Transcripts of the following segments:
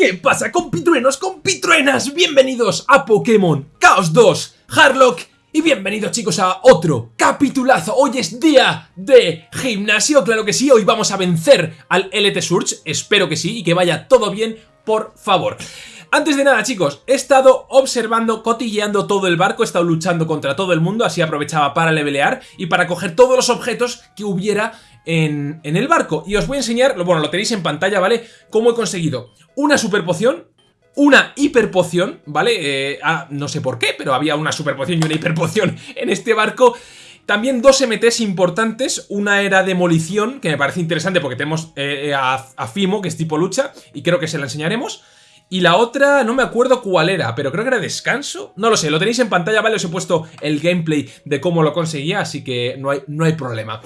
¿Qué pasa compitruenos, compitruenas? Bienvenidos a Pokémon Chaos 2 Harlock. Y bienvenidos chicos a otro capitulazo. Hoy es día de gimnasio, claro que sí Hoy vamos a vencer al LT Surge. Espero que sí y que vaya todo bien, por favor antes de nada chicos, he estado observando, cotilleando todo el barco, he estado luchando contra todo el mundo, así aprovechaba para levelear y para coger todos los objetos que hubiera en, el barco. Y os voy a enseñar, bueno, lo tenéis en pantalla, ¿vale? Cómo he conseguido una super poción, una hiper poción, ¿vale? Eh, ah, no sé por qué, pero había una super poción y una hiper poción en este barco. También dos MTs importantes, una era demolición, que me parece interesante porque tenemos eh, eh, a, Fimo, que es tipo lucha, y creo que se la enseñaremos. Y la otra, no me acuerdo cuál era, pero creo que era descanso. No lo sé, lo tenéis en pantalla, ¿vale? Os he puesto el gameplay de cómo lo conseguía, así que no hay, no hay problema.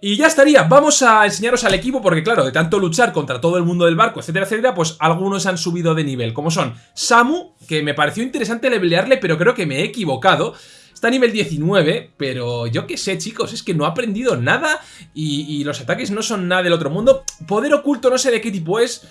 Y ya estaría, vamos a enseñaros al equipo porque claro, de tanto luchar contra todo el mundo del barco, etcétera, etcétera, pues algunos han subido de nivel, como son Samu, que me pareció interesante levelearle, pero creo que me he equivocado. Está a nivel 19, pero yo qué sé, chicos, es que no ha aprendido nada y, y los ataques no son nada del otro mundo. Poder oculto no sé de qué tipo es...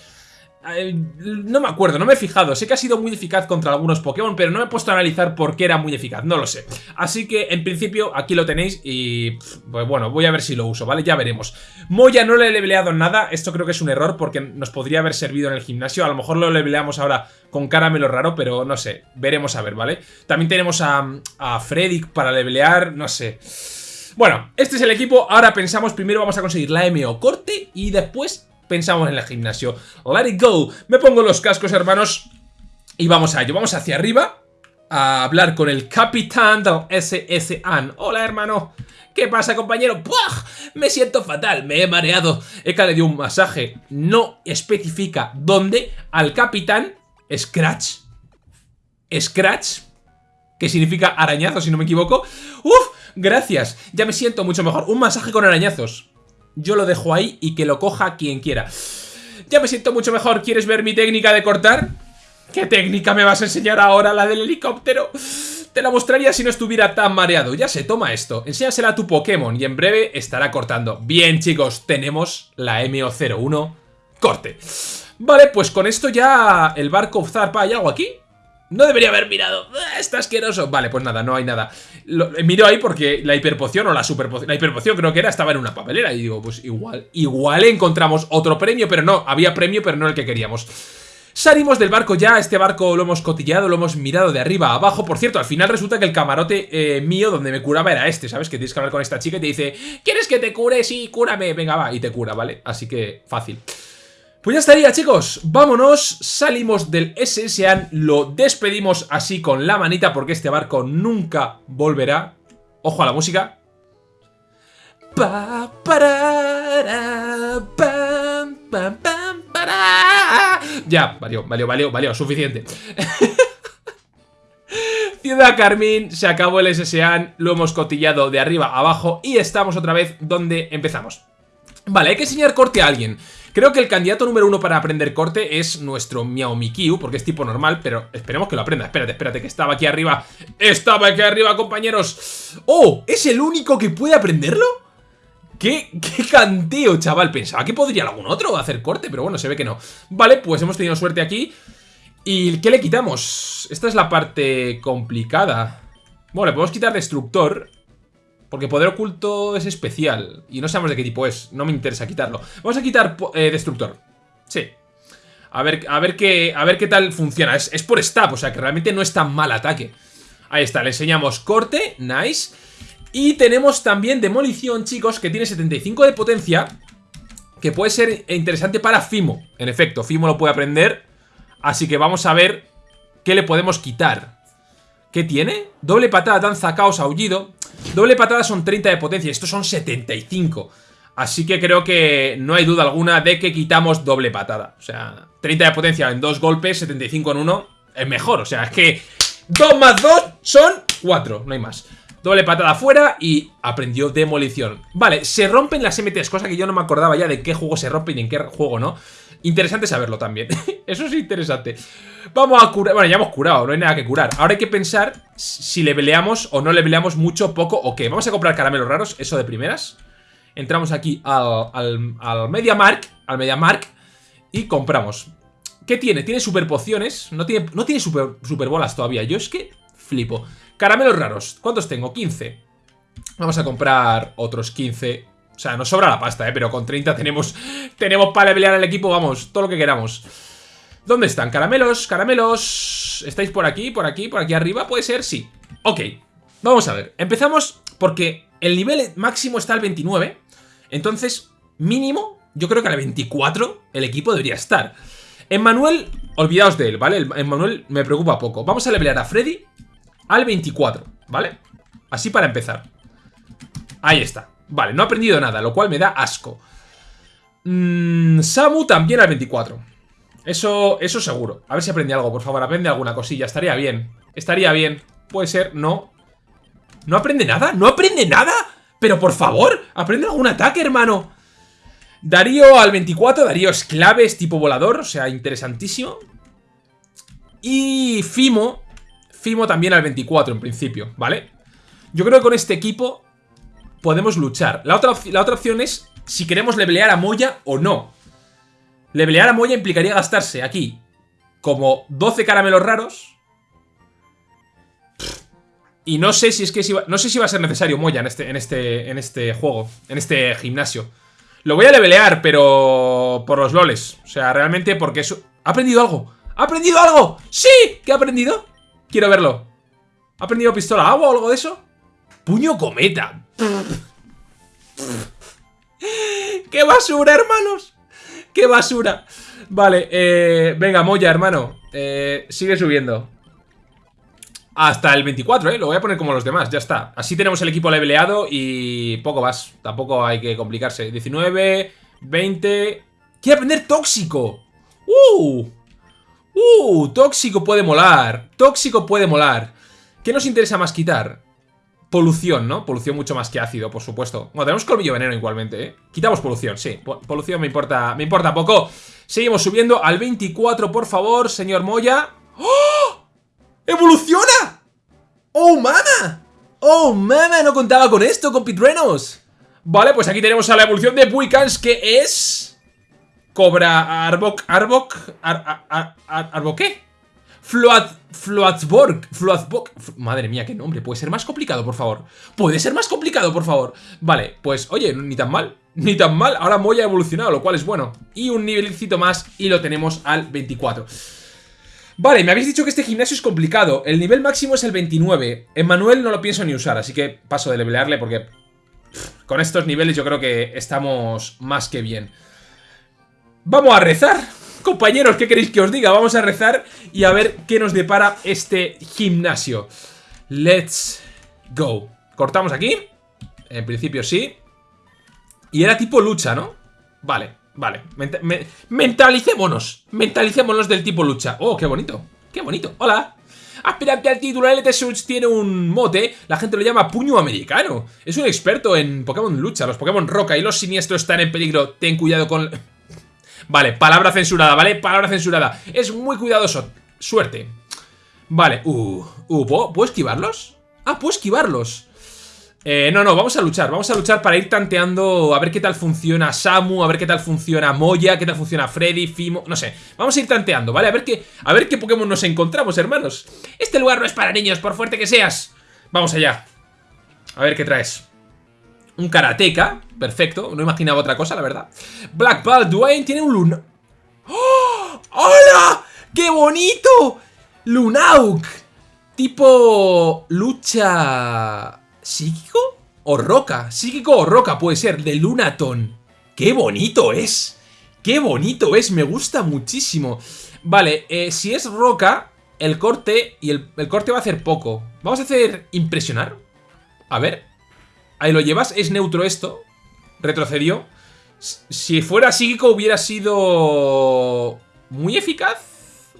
No me acuerdo, no me he fijado. Sé que ha sido muy eficaz contra algunos Pokémon, pero no me he puesto a analizar por qué era muy eficaz. No lo sé. Así que, en principio, aquí lo tenéis y... Pues bueno, voy a ver si lo uso, ¿vale? Ya veremos. Moya no le he leveleado nada. Esto creo que es un error porque nos podría haber servido en el gimnasio. A lo mejor lo leveleamos ahora con caramelo raro, pero no sé. Veremos a ver, ¿vale? También tenemos a, a para levelear, no sé... Bueno, este es el equipo, ahora pensamos, primero vamos a conseguir la MO corte y después pensamos en el gimnasio. Let it go. Me pongo los cascos, hermanos, y vamos a ello. Vamos hacia arriba a hablar con el capitán del SSAN. Hola, hermano. ¿Qué pasa, compañero? ¡Puah! Me siento fatal, me he mareado. Eka le dio un masaje. No especifica dónde al capitán Scratch. Scratch, que significa arañazo, si no me equivoco. ¡Uf! Gracias, ya me siento mucho mejor. Un masaje con arañazos yo lo dejo ahí y que lo coja quien quiera. Ya me siento mucho mejor. ¿Quieres ver mi técnica de cortar? ¿Qué técnica me vas a enseñar ahora, la del helicóptero? Te la mostraría si no estuviera tan mareado. Ya se toma esto. Enséñasela a tu Pokémon y en breve estará cortando. Bien, chicos, tenemos la MO01 corte. Vale, pues con esto ya el barco zarpa. ¿Hay algo aquí? No debería haber mirado. Ah, está asqueroso. Vale, pues nada, no hay nada. Lo, eh, miro ahí porque la hiperpoción o la superpoción... La hiperpoción creo que era, estaba en una papelera. Y digo, pues igual, igual encontramos otro premio, pero no. Había premio, pero no el que queríamos. Salimos del barco ya, este barco lo hemos cotillado, lo hemos mirado de arriba a abajo. Por cierto, al final resulta que el camarote eh, mío donde me curaba era este, ¿sabes? Que tienes que hablar con esta chica y te dice ¿Quieres que te cure? Sí, cúrame, venga, va, y te cura, ¿vale? Así que fácil. Pues ya estaría chicos, vámonos, salimos del SSAN, lo despedimos así con la manita porque este barco nunca volverá. Ojo a la música. Ya, valió, valió, valió, valió, suficiente. Ciudad Carmín, se acabó el SSAN, lo hemos cotillado de arriba a abajo y estamos otra vez donde empezamos. Vale, hay que enseñar corte a alguien. Creo que el candidato número uno para aprender corte es nuestro Miao Mikyu, porque es tipo normal, pero esperemos que lo aprenda. Espérate, espérate, que estaba aquí arriba. ¡Estaba aquí arriba, compañeros! ¡Oh! ¿Es el único que puede aprenderlo? ¿Qué, qué canteo, chaval? Pensaba que podría algún otro hacer corte, pero bueno, se ve que no. Vale, pues hemos tenido suerte aquí. ¿Y qué le quitamos? Esta es la parte complicada. Bueno, le podemos quitar destructor porque poder oculto es especial. Y no sabemos de qué tipo es. No me interesa quitarlo. Vamos a quitar eh, destructor. Sí. A ver, a, ver qué, a ver qué tal funciona. Es, es por stab, o sea que realmente no es tan mal ataque. Ahí está, le enseñamos corte. Nice. Y tenemos también demolición, chicos, que tiene 75 de potencia. Que puede ser interesante para Fimo. En efecto, Fimo lo puede aprender. Así que vamos a ver qué le podemos quitar. ¿Qué tiene? Doble patada, danza, caos, aullido. Doble patada son 30 de potencia, estos son 75. Así que creo que no hay duda alguna de que quitamos doble patada. O sea, 30 de potencia en dos golpes, 75 en uno, es mejor. O sea, es que 2 más 2 son 4, no hay más. Doble patada fuera y aprendió demolición. Vale, se rompen las MTs, cosa que yo no me acordaba ya de qué juego se rompen y en qué juego no. Interesante saberlo también. Eso es interesante. Vamos a curar... Bueno, ya hemos curado, no hay nada que curar. Ahora hay que pensar si le peleamos o no le peleamos mucho, poco o qué. Vamos a comprar caramelos raros, eso de primeras. Entramos aquí al, al, al MediaMark, al MediaMark y compramos. ¿Qué tiene? Tiene super pociones. No tiene, no tiene super, super bolas todavía. Yo es que flipo. Caramelos raros. ¿Cuántos tengo? 15. Vamos a comprar otros 15. O sea, nos sobra la pasta, ¿eh? Pero con 30 tenemos, tenemos para pelear al equipo, vamos, todo lo que queramos. ¿Dónde están? Caramelos, caramelos... ¿Estáis por aquí, por aquí, por aquí arriba? ¿Puede ser? Sí. Ok. Vamos a ver. Empezamos porque el nivel máximo está al 29. Entonces, mínimo, yo creo que al 24 el equipo debería estar. Emmanuel, olvidaos de él, ¿vale? Emmanuel me preocupa poco. Vamos a levelear a Freddy al 24, ¿vale? Así para empezar. Ahí está. Vale, no ha aprendido nada, lo cual me da asco. Mm, Samu también al 24. Eso, eso seguro. A ver si aprende algo, por favor. Aprende alguna cosilla. Estaría bien. Estaría bien. Puede ser. No. ¿No aprende nada? ¿No aprende nada? Pero por favor, aprende algún ataque, hermano. Darío al 24. Darío es clave, es tipo volador. O sea, interesantísimo. Y Fimo. Fimo también al 24 en principio, ¿vale? Yo creo que con este equipo podemos luchar. La otra, la otra opción es si queremos levelear a Moya o no. Levelear a Moya implicaría gastarse aquí como 12 caramelos raros. Y no sé si es que va, no sé si va a ser necesario Moya en este, en este, en este juego, en este gimnasio. Lo voy a levelear, pero por los loles. O sea, realmente porque eso... ¿Ha aprendido algo? ¿Ha aprendido algo? ¡Sí! ¿Qué ha aprendido? Quiero verlo. ¿Ha aprendido pistola agua o algo de eso? Puño cometa. ¡Qué basura, hermanos! ¡Qué basura! Vale, eh, venga, Moya, hermano. Eh, sigue subiendo. Hasta el 24, ¿eh? Lo voy a poner como los demás, ya está. Así tenemos el equipo leveleado y poco más. Tampoco hay que complicarse. 19, 20... ¡Quiere aprender tóxico! ¡Uh! ¡Uh! Tóxico puede molar. Tóxico puede molar. ¿Qué nos interesa más quitar? Polución, ¿no? Polución mucho más que ácido, por supuesto. Bueno, tenemos colmillo veneno igualmente, ¿eh? Quitamos polución, sí. Polución me importa, me importa poco. Seguimos subiendo al 24, por favor, señor Moya. ¡Oh! ¡Evoluciona! ¡Oh, mama! ¡Oh, mama! No contaba con esto, con Pitrenos. Vale, pues aquí tenemos a la evolución de Buikans, que es... Cobra Arbok... Arbok... Ar, ar, ar. Float... Floatsborg. Floatsborg. Madre mía, qué nombre. ¿Puede ser más complicado, por favor? ¿Puede ser más complicado, por favor? Vale, pues, oye, ni tan mal. Ni tan mal. Ahora Moya ha evolucionado, lo cual es bueno. Y un nivelcito más y lo tenemos al 24. Vale, me habéis dicho que este gimnasio es complicado. El nivel máximo es el 29. Manuel no lo pienso ni usar, así que paso de levelearle porque... con estos niveles yo creo que estamos más que bien. Vamos a rezar. Compañeros, ¿qué queréis que os diga? Vamos a rezar y a ver qué nos depara este gimnasio. Let's go. Cortamos aquí. En principio sí. Y era tipo lucha, ¿no? Vale, vale. mentalicémonos. Mentalicémonos del tipo lucha. Oh, qué bonito. Qué bonito. Hola. Aspirante al título, LT Suits tiene un mote, la gente lo llama puño americano. Es un experto en Pokémon lucha, los Pokémon roca y los siniestros están en peligro. Ten cuidado con... Vale, palabra censurada, ¿vale? Palabra censurada. Es muy cuidadoso. Suerte. Vale, uh, uh ¿puedo, esquivarlos? Ah, puedo esquivarlos. Eh, no, no, vamos a luchar, vamos a luchar para ir tanteando a ver qué tal funciona Samu, a ver qué tal funciona Moya, qué tal funciona Freddy, Fimo, no sé. Vamos a ir tanteando, ¿vale? A ver qué, a ver qué Pokémon nos encontramos, hermanos. Este lugar no es para niños, por fuerte que seas. Vamos allá. A ver qué traes. Un karateka, perfecto, no imaginaba otra cosa, la verdad. Black Ball Dwayne tiene un luna... ¡Oh! ¡Hola! ¡Qué bonito! Lunauk. Tipo... Lucha... ¿Psíquico? ¿O roca? Psíquico o roca puede ser, de Lunaton. ¡Qué bonito es! ¡Qué bonito es! Me gusta muchísimo. Vale, eh, si es roca, el corte... Y el, el corte va a hacer poco. Vamos a hacer impresionar. A ver, Ahí lo llevas, es neutro esto. Retrocedió. Si fuera psíquico hubiera sido... Muy eficaz.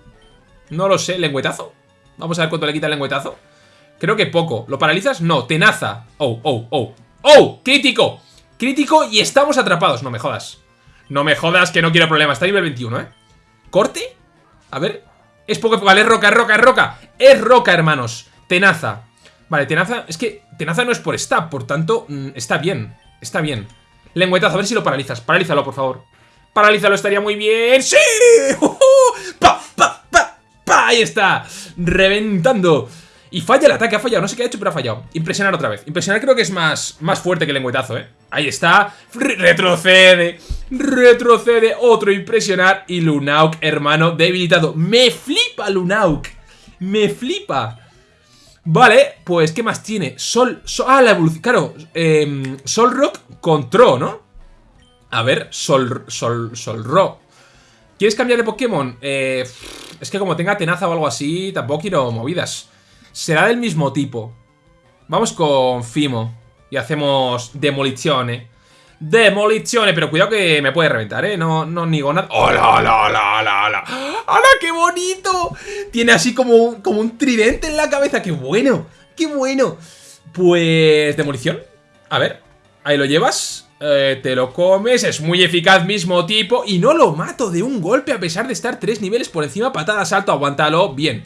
No lo sé, lengüetazo. Vamos a ver cuánto le quita el lengüetazo. Creo que poco. ¿Lo paralizas? No, tenaza. Oh, oh, oh. ¡Oh! ¡Crítico! Crítico y estamos atrapados. No me jodas. No me jodas que no quiero problemas. Está nivel 21, ¿eh? ¿Corte? A ver. Es poco... Vale, es roca, es roca, es roca. Es roca, hermanos. Tenaza. Vale, Tenaza... Es que Tenaza no es por stab, por tanto, mm, está bien. Está bien. Lengüetazo, a ver si lo paralizas. Paralízalo, por favor. Paralízalo, estaría muy bien. ¡Sí! ¡Oh, Ahí está, reventando. Y falla el ataque, ha fallado, no sé qué ha hecho, pero ha fallado. Impresionar otra vez. Impresionar creo que es más, más fuerte que el lengüetazo, ¿eh? Ahí está, retrocede, retrocede, otro impresionar. Y Lunauk, hermano, debilitado. Me flipa Lunauk, me flipa. Vale, pues, ¿qué más tiene? Sol, ah, la evolución, claro, eh, Sol Rock con Tro, ¿no? A ver, Sol, Sol, Sol Rock. ¿Quieres cambiar de Pokémon? Eh, es que como tenga tenaza o algo así, tampoco quiero movidas. Será del mismo tipo. Vamos con Fimo. Y hacemos demolizione. Demolizione, pero cuidado que me puede reventar, ¿eh? No, no niego nada. ¡Hola, hola, hola, hola, hola! ¡Hola, qué bonito! Tiene así como, como un tridente en la cabeza. ¡Qué bueno! ¡Qué bueno! Pues... ¿Demolición? A ver. Ahí lo llevas. Eh, te lo comes, es muy eficaz, mismo tipo Y no lo mato de un golpe a pesar de estar tres niveles por encima Patada, salto, aguántalo, bien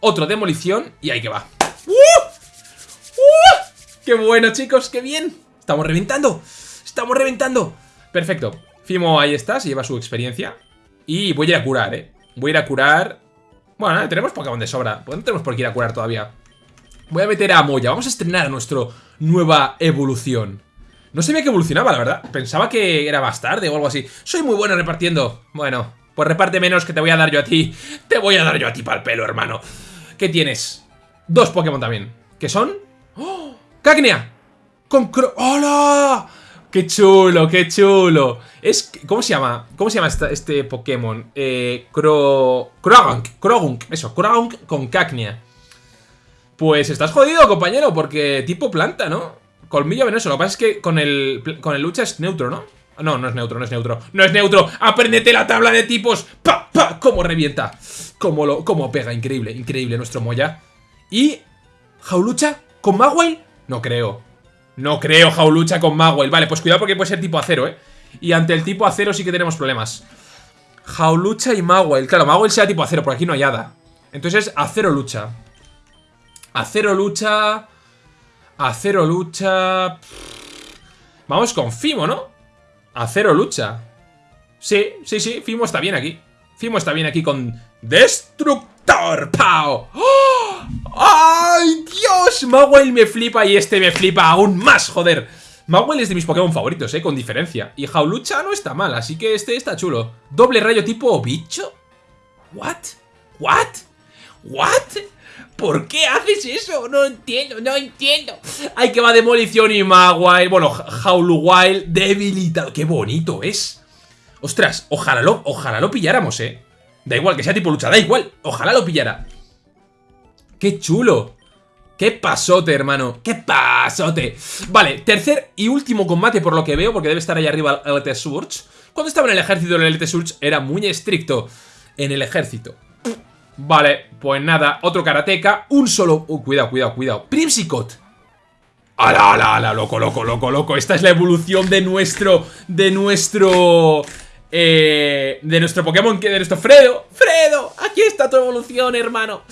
Otro demolición y ahí que va ¡Uh! ¡Uh! ¡Qué bueno chicos, qué bien! Estamos reventando ¡Estamos reventando! Perfecto. Fimo ahí está, se lleva su experiencia. Y voy a ir a curar, ¿eh? Voy a ir a curar... Bueno, tenemos Pokémon de sobra. Pues no tenemos por qué ir a curar todavía. Voy a meter a Moya. Vamos a estrenar nuestra nueva evolución. No sabía que evolucionaba, la verdad. Pensaba que era más tarde o algo así. Soy muy bueno repartiendo. Bueno, pues reparte menos que te voy a dar yo a ti. Te voy a dar yo a ti para el pelo, hermano. ¿Qué tienes? Dos Pokémon también. ¿Qué son? ¡Oh! ¡Cacnea! Con ¡Hola! ¡Qué chulo, qué chulo! Es... ¿Cómo se llama? ¿Cómo se llama este Pokémon? Eh... Cro... Krogunk, eso, Krogunk con Cacnea. Pues estás jodido, compañero, porque tipo planta, ¿no? Colmillo venenoso, lo que pasa es que con el, con el lucha es neutro, ¿no? No, no es neutro, no es neutro ¡No es neutro! ¡Apréndete la tabla de tipos! ¡Pa, pa! ¡Cómo revienta! ¡Cómo, lo, cómo pega! Increíble, increíble nuestro Moya ¿Y... Jaulucha? ¿Con Magwell? No creo no creo Jaulucha con Magwell. Vale, pues cuidado porque puede ser tipo acero, ¿eh? Y ante el tipo acero sí que tenemos problemas. Jaulucha y Magwell. Claro, Magwell sea tipo acero, por aquí no hay hada. Entonces, acero lucha. Acero lucha... Acero lucha... Vamos con Fimo, ¿no? Acero lucha. Sí, sí, sí, Fimo está bien aquí. Fimo está bien aquí con Destructor Pau. ¡Oh! ¡Ay, Dios! Magwell me flipa y este me flipa aún más, joder. Magwell es de mis Pokémon favoritos, eh, con diferencia. Y Jaulucha no está mal, así que este está chulo. Doble rayo tipo bicho. ¿What? ¿What? ¿What? ¿Por qué haces eso? No entiendo, no entiendo. Ay, que va demolición y Magwell. Bueno, Jauluwild debilitado. Qué bonito es. Ostras, ojalá lo, ojalá lo pilláramos, eh. Da igual, que sea tipo lucha, da igual. Ojalá lo pillara. ¡Qué chulo! ¡Qué pasote, hermano! ¡Qué pasote! Vale, tercer y último combate por lo que veo, porque debe estar ahí arriba el LT Surge. Cuando estaba en el ejército, el LT Surge era muy estricto en el ejército. Vale, pues nada, otro karateka, un solo... Uh, cuidado, cuidado, cuidado. Primsicot. ¡Hala, ala, ala! Loco, loco, loco, loco. Esta es la evolución de nuestro... De nuestro... Eh, de nuestro Pokémon, de nuestro Fredo. ¡Fredo! Aquí está tu evolución, hermano.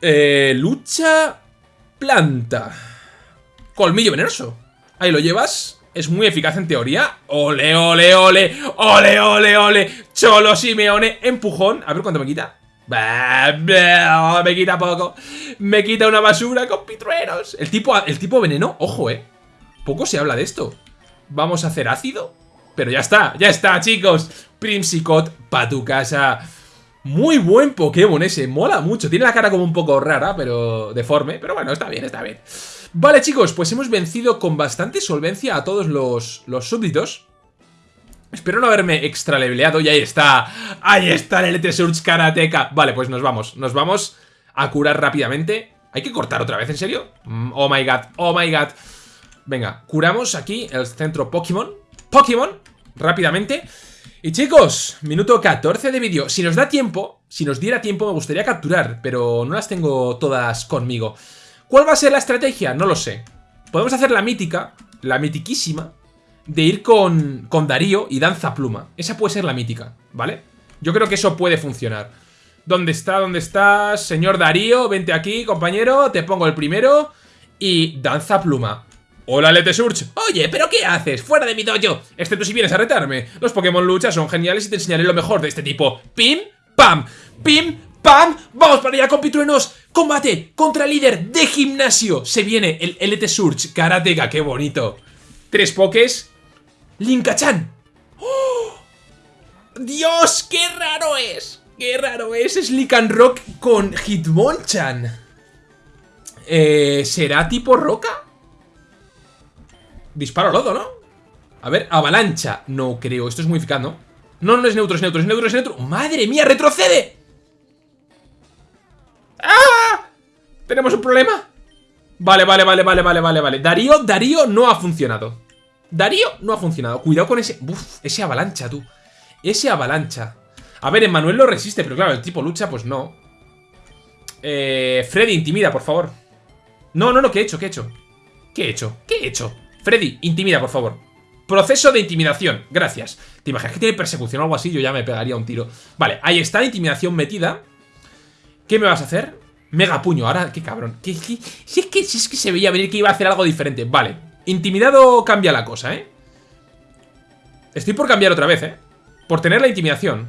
Eh, lucha planta. Colmillo venenoso. Ahí lo llevas. Es muy eficaz en teoría. Ole, ole, ole. Ole, ole, ole. Cholo Simeone. Empujón. A ver cuánto me quita. Me quita poco. Me quita una basura con pitrueros. El tipo, el tipo veneno, ojo, eh. Poco se habla de esto. Vamos a hacer ácido. Pero ya está, ya está, chicos. Primsicot pa' tu casa. Muy buen Pokémon ese, mola mucho. Tiene la cara como un poco rara, pero deforme. Pero bueno, está bien, está bien. Vale, chicos, pues hemos vencido con bastante solvencia a todos los, los súbditos. Espero no haberme extraleveleado y ahí está. Ahí está el Surge Karateka. Vale, pues nos vamos. Nos vamos a curar rápidamente. ¿Hay que cortar otra vez? ¿En serio? Mm, oh my god, oh my god. Venga, curamos aquí el centro Pokémon. Pokémon, rápidamente. Y chicos, minuto 14 de vídeo. Si nos da tiempo, si nos diera tiempo me gustaría capturar, pero no las tengo todas conmigo. ¿Cuál va a ser la estrategia? No lo sé. Podemos hacer la mítica, la mitiquísima, de ir con, con Darío y Danza Pluma. Esa puede ser la mítica, ¿vale? Yo creo que eso puede funcionar. ¿Dónde está? ¿Dónde estás? Señor Darío, vente aquí, compañero. Te pongo el primero. Y Danza Pluma. Hola, Lete Surge. Oye, ¿pero qué haces? ¡Fuera de mi dojo! Excepto si vienes a retarme. Los Pokémon lucha son geniales y te enseñaré lo mejor de este tipo. ¡Pim! ¡Pam! ¡Pim! ¡Pam! ¡Vamos para allá, compitruenos! ¡Combate contra el líder de gimnasio! Se viene el Elite Surge Karateka, qué bonito. Tres pokés. Linkachan. ¡Oh! ¡Dios! ¡Qué raro es! ¡Qué raro es! Es Lican Rock con Hitmonchan. Eh, ¿Será tipo roca? Disparo lodo, ¿no? A ver, avalancha. No creo, esto es muy eficaz, ¿no? No, no es neutro, es neutro, es neutro, es neutro. ¡Madre mía, retrocede! ¡Ah! ¿Tenemos un problema? Vale, vale, vale, vale, vale, vale, vale. Darío, Darío no ha funcionado. Darío no ha funcionado. Cuidado con ese... Uf, ese avalancha, tú. Ese avalancha. A ver, Emmanuel lo resiste, pero claro, el tipo lucha, pues no. Eh, Freddy, intimida, por favor. No, no, no, ¿qué he hecho? ¿Qué he hecho? ¿Qué he hecho? ¿Qué he hecho? Freddy, intimida, por favor. Proceso de intimidación, gracias. ¿Te imaginas que tiene persecución o algo así? Yo ya me pegaría un tiro. Vale, ahí está, intimidación metida. ¿Qué me vas a hacer? Mega puño, ahora, qué cabrón. Si, es que, si es que se veía venir que iba a hacer algo diferente. Vale, intimidado cambia la cosa, ¿eh? Estoy por cambiar otra vez, ¿eh? Por tener la intimidación.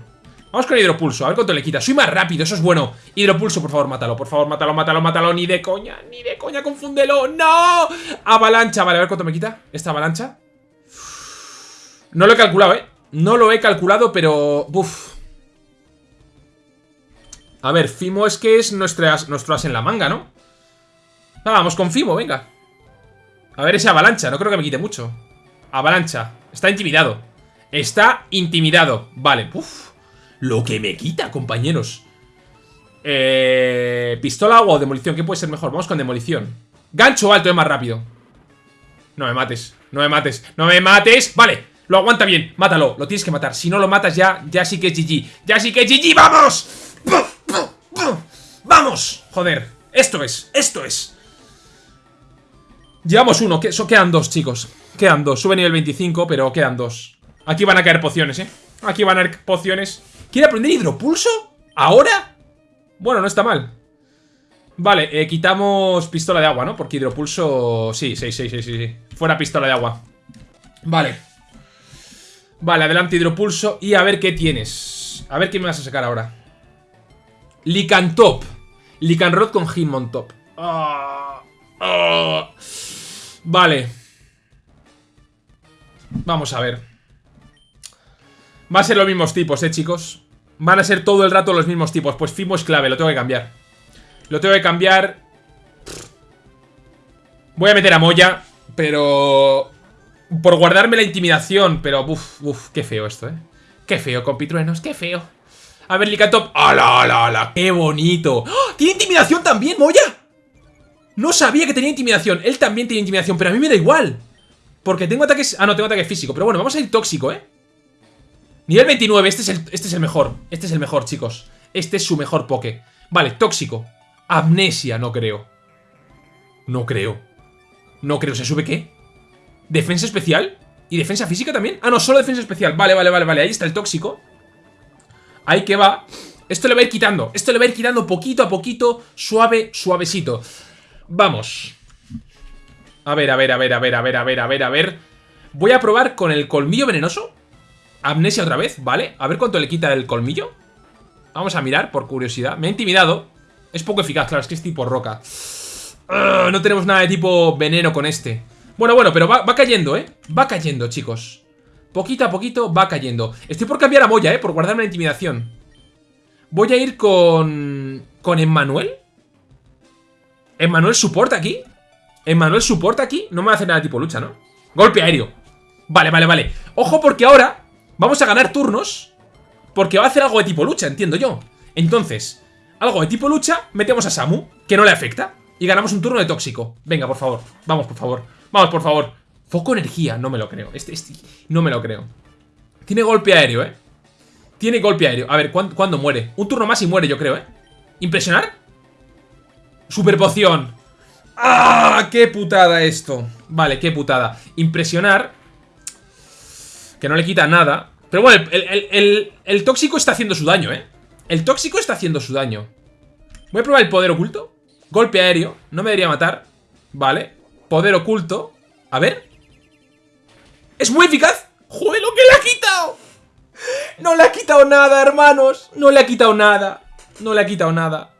Vamos con hidropulso, a ver cuánto le quita. Soy más rápido, eso es bueno. Hidropulso, por favor, mátalo, por favor, mátalo, mátalo, mátalo. Ni de coña, ni de coña, confúndelo. ¡No! Avalancha, vale, a ver cuánto me quita esta avalancha. No lo he calculado, ¿eh? No lo he calculado, pero... Uf. A ver, Fimo es que es nuestro as, nuestro as en la manga, ¿no? Ah, vamos con Fimo, venga. A ver ese avalancha, no creo que me quite mucho. Avalancha, está intimidado. Está intimidado, vale. Uf. Lo que me quita, compañeros. Eh, ¿Pistola o demolición? ¿Qué puede ser mejor? Vamos con demolición. Gancho alto es más rápido. No me mates, no me mates, no me mates. Vale, lo aguanta bien, mátalo, lo tienes que matar. Si no lo matas ya, ya sí que es GG. Ya sí que es GG, ¡vamos! ¡Vamos! Joder, esto es, esto es. Llevamos uno, que, quedan dos, chicos. Quedan dos, sube nivel 25, pero quedan dos. Aquí van a caer pociones, ¿eh? Aquí van a caer pociones. ¿Quiere aprender hidropulso? ¿Ahora? Bueno, no está mal. Vale, eh, quitamos pistola de agua, ¿no? Porque hidropulso... Sí, sí, sí, sí, sí. Fuera pistola de agua. Vale. Vale, adelante hidropulso. Y a ver qué tienes. A ver qué me vas a sacar ahora. Licantop. Licanrod con Hitmontop. Ah, ah. Vale. Vamos a ver. Va a ser los mismos tipos, eh, chicos. Van a ser todo el rato los mismos tipos. Pues Fimo es clave, lo tengo que cambiar. Lo tengo que cambiar. Voy a meter a Moya, pero... Por guardarme la intimidación, pero... Uf, uf, qué feo esto, eh. Qué feo, compitruenos, qué feo. A ver, Licatop. ¡Hala, hala, hala! ¡Qué bonito! ¡Oh! ¿Tiene intimidación también, Moya? No sabía que tenía intimidación. Él también tiene intimidación, pero a mí me da igual. Porque tengo ataques... Ah, no, tengo ataque físico. Pero bueno, vamos a ir tóxico, ¿eh? Nivel 29, este es, el, este es el mejor Este es el mejor, chicos. Este es su mejor poke. Vale, tóxico. Amnesia, no creo. No creo. No creo, ¿se sube qué? ¿Defensa especial? ¿Y defensa física también? Ah, no, solo defensa especial. Vale, vale, vale, vale Ahí está el tóxico. Ahí que va. Esto le va a ir quitando Esto le va a ir quitando poquito a poquito Suave, suavecito. Vamos. A ver, a ver, a ver, a ver, a ver, a ver, a ver, a ver. Voy a probar con el colmillo venenoso Amnesia otra vez, ¿vale? A ver cuánto le quita el colmillo Vamos a mirar, por curiosidad Me ha intimidado Es poco eficaz, claro, es que es tipo roca No tenemos nada de tipo veneno con este Bueno, bueno, pero va, cayendo, ¿eh? Va cayendo, chicos Poquito a poquito va cayendo Estoy por cambiar a Moya, ¿eh? Por guardarme la intimidación Voy a ir con... ¿Con Emmanuel? ¿Emmanuel soporta aquí? ¿Emmanuel soporta aquí? No me va a hacer nada de tipo lucha, ¿no? Golpe aéreo Vale, vale, vale Ojo porque ahora Vamos a ganar turnos Porque va a hacer algo de tipo lucha, entiendo yo. Entonces, algo de tipo lucha Metemos a Samu, que no le afecta Y ganamos un turno de tóxico. Venga, por favor, vamos por favor. Vamos por favor. Foco energía, no me lo creo. Este, este, no me lo creo. Tiene golpe aéreo, eh Tiene golpe aéreo, a ver, ¿cuándo, muere? Un turno más y muere, yo creo, eh ¿Impresionar? Super poción ¡Ah! ¡Qué putada esto! Vale, qué putada. Impresionar que no le quita nada. Pero bueno, el, tóxico está haciendo su daño, ¿eh? El tóxico está haciendo su daño. Voy a probar el poder oculto. Golpe aéreo. No me debería matar. Vale. Poder oculto. A ver. ¡Es muy eficaz! ¡Joder, lo que le ha quitado! No le ha quitado nada, hermanos. No le ha quitado nada. No le ha quitado nada.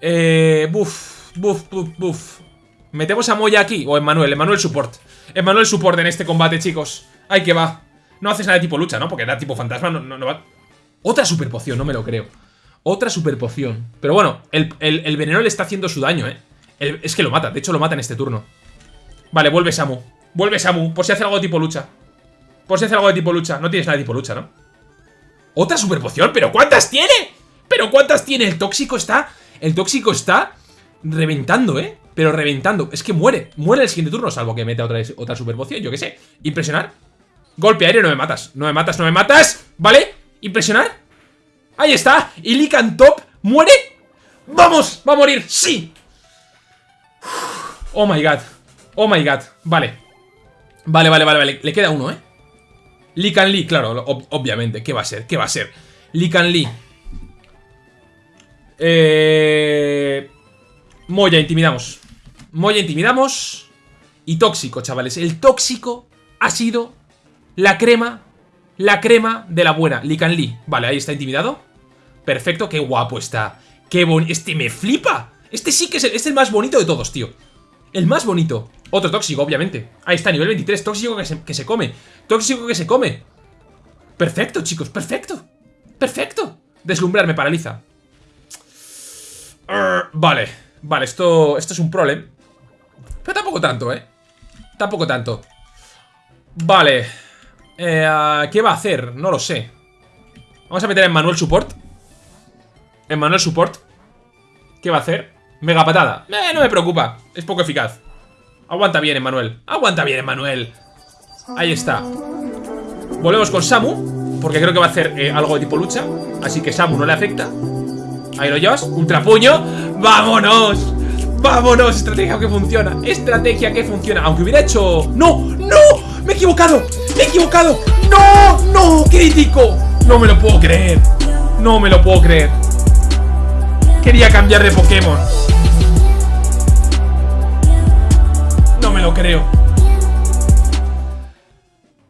Eh, buf, buf, buf, buf. Metemos a Moya aquí. O Emmanuel, Emmanuel support. Emmanuel support en este combate, chicos. Ahí que va. No haces nada de tipo lucha, ¿no? Porque era tipo fantasma, no, no, va. Otra super poción, no me lo creo. Otra super poción. Pero bueno, el, veneno le está haciendo su daño, ¿eh? es que lo mata, de hecho lo mata en este turno. Vale, vuelve Samu. Vuelve Samu, por si hace algo de tipo lucha. Por si hace algo de tipo lucha. No tienes nada de tipo lucha, ¿no? Otra super poción, ¿pero cuántas tiene? ¿Pero cuántas tiene? El tóxico está... El tóxico está reventando, ¿eh? Pero reventando. Es que muere. Muere el siguiente turno, salvo que mete otra, otra super poción, yo qué sé. Impresionar. Golpe aéreo, no me matas. No me matas, no me matas. ¿Vale? Impresionar. Ahí está. Y Licantop muere. ¡Vamos! ¡Va a morir! ¡Sí! Oh my god. Oh my god. Vale. Vale, vale, vale, vale. Le queda uno, ¿eh? Lican Lee, claro, obviamente. ¿Qué va a ser? ¿Qué va a ser? Lican Lee. Eh... Moya, intimidamos. Moya, intimidamos. Y tóxico, chavales. El tóxico ha sido la crema, la crema de la buena. Lican Lee. Vale, ahí está intimidado. Perfecto, qué guapo está. Qué bonito. Este me flipa. Este sí que es es el más bonito de todos, tío. El más bonito. Otro tóxico, obviamente. Ahí está, nivel 23. Tóxico que se, que se come. Tóxico que se come. Perfecto, chicos. Perfecto. Perfecto. Deslumbrar me paraliza. vale. Vale, esto, esto es un problema. Pero tampoco tanto, ¿eh? Tampoco tanto. Vale. Eh, ¿Qué va a hacer? No lo sé. Vamos a meter en Manuel Support. En Manuel Support. ¿Qué va a hacer? Mega patada. Eh, no me preocupa. Es poco eficaz. Aguanta bien, Emanuel. Aguanta bien, Emanuel. Ahí está. Volvemos con Samu. Porque creo que va a hacer eh, algo de tipo lucha. Así que Samu no le afecta. Ahí lo llevas. Ultrapuño. ¡Vámonos! ¡Vámonos! Estrategia que funciona. Estrategia que funciona. Aunque hubiera hecho... ¡No! ¡No! ¡Me he equivocado! ¡Me he equivocado! ¡No! ¡No! ¡Crítico! No me lo puedo creer. No me lo puedo creer. Quería cambiar de Pokémon. me lo creo.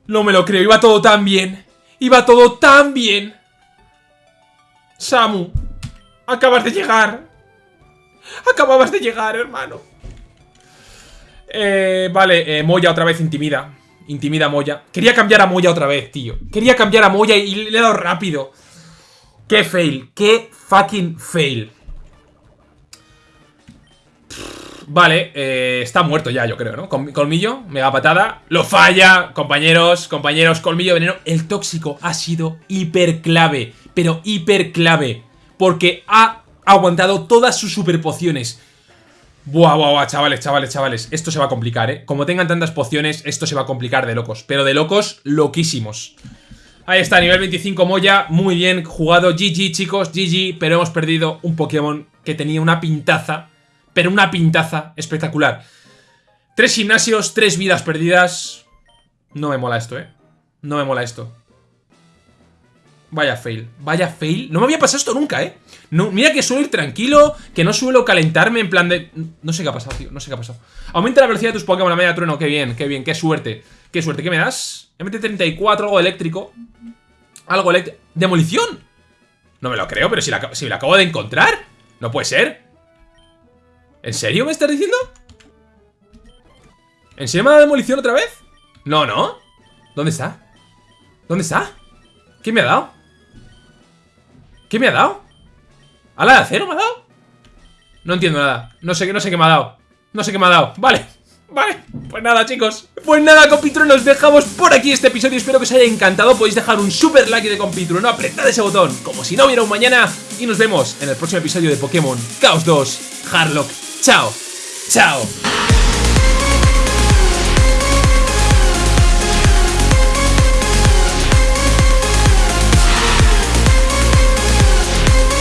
No me lo creo. Iba todo tan bien. Iba todo tan bien. Samu. Acabas de llegar. Acababas de llegar, hermano. Eh, vale, eh, Moya otra vez intimida. Intimida a Moya. Quería cambiar a Moya otra vez, tío. Quería cambiar a Moya y le he dado rápido. Qué fail. Qué fucking fail. Vale, eh, está muerto ya, yo creo, ¿no? Colmillo, mega patada. Lo falla, compañeros, compañeros, colmillo veneno. El tóxico ha sido hiper clave, pero hiper clave. Porque ha aguantado todas sus super pociones. Buah, buah, buah, chavales, chavales, chavales. Esto se va a complicar, ¿eh? Como tengan tantas pociones, esto se va a complicar de locos. Pero de locos, loquísimos. Ahí está, nivel 25 Moya, muy bien jugado, GG chicos, GG, pero hemos perdido un Pokémon que tenía una pintaza pero una pintaza espectacular. Tres gimnasios, tres vidas perdidas. No me mola esto, ¿eh? No me mola esto. Vaya fail, vaya fail. No me había pasado esto nunca, ¿eh? No, mira que suelo ir tranquilo, que no suelo calentarme en plan de... No sé qué ha pasado, tío, no sé qué ha pasado. Aumenta la velocidad de tus Pokémon a media trueno, qué bien, qué bien, qué suerte. Qué suerte, ¿qué me das? MT-34, algo eléctrico. Algo eléctrico. ¿Demolición? No me lo creo, pero si la, acabo de encontrar. No puede ser. ¿En serio me estás diciendo? ¿En serio me dado demolición otra vez? No, ¿no? ¿Dónde está? ¿Dónde está? ¿Qué me ha dado? ¿Qué me ha dado? ¿Ala de acero me ha dado? No entiendo nada. No sé, no sé qué me ha dado. No sé qué me ha dado. Vale Vale, pues nada chicos. Pues nada compitruenos, nos dejamos por aquí este episodio. Espero que os haya encantado, podéis dejar un super like de compitrueno Apretad ese botón, como si no hubiera un mañana. Y nos vemos en el próximo episodio de Pokémon Chaos 2 Harlock. Chao. Chao.